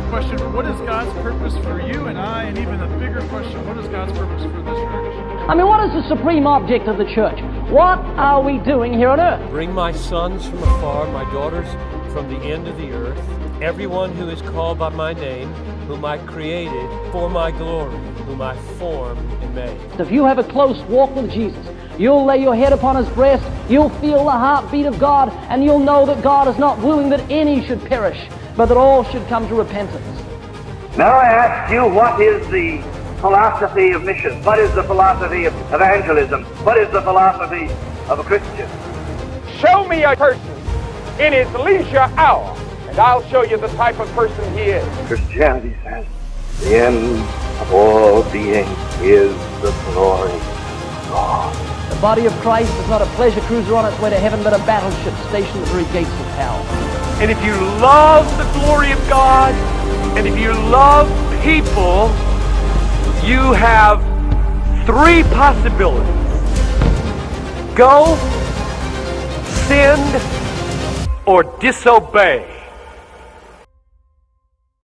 the question, what is God's purpose for you and I? And even a bigger question, what is God's purpose for this church? I mean, what is the supreme object of the church? What are we doing here on earth? Bring my sons from afar, my daughters from the end of the earth, everyone who is called by my name, whom I created for my glory, whom I formed and made. If you have a close walk with Jesus, you'll lay your head upon his breast, you'll feel the heartbeat of God, and you'll know that God is not willing that any should perish, but that all should come to repentance. Now I ask you, what is the philosophy of mission? What is the philosophy of evangelism? What is the philosophy of a Christian? Show me a person in his leisure hour, and I'll show you the type of person he is. Christianity says the end of all being is the glory of God. The body of Christ is not a pleasure cruiser on its way to heaven, but a battleship stationed at the very gates of hell. And if you love the glory of God, and if you love people, you have three possibilities. Go, send, or disobey.